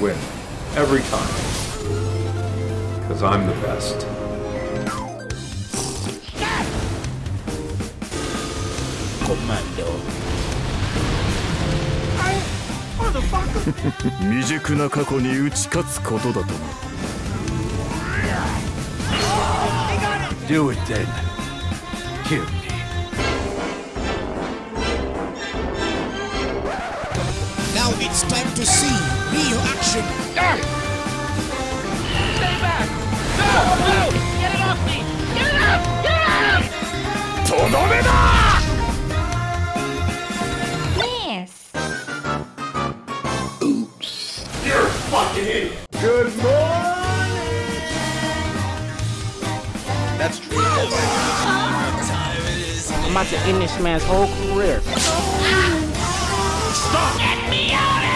win. Every time. Because I'm the best. Commando. 未熟な過去に打ち勝つことだとな Do it then. Kill me. Now it's time to see real action. Ah! Stay back! No! No! Get it off me! Get it up! Get it up! とどめだ Yes Oops. You're fucking idiot! Good morning! That's true. I'm about to end me out whole career.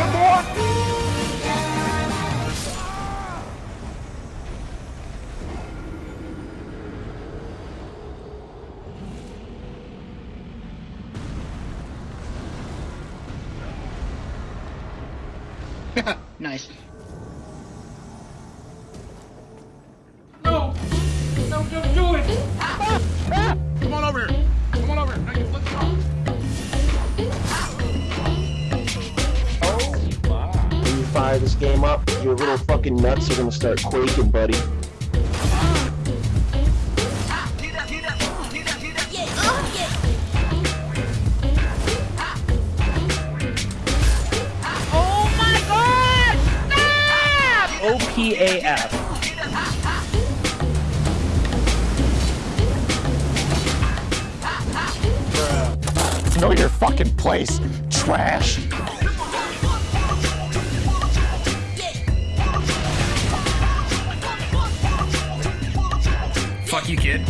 Nice. No! No, don't do it! Ah, ah. Come on over here. Come on over here. Now you flip it off. When you fire this game up, your little fucking nuts are gonna start quaking, buddy. Stop OPAF. Know your fucking place, trash. Fuck you, kid.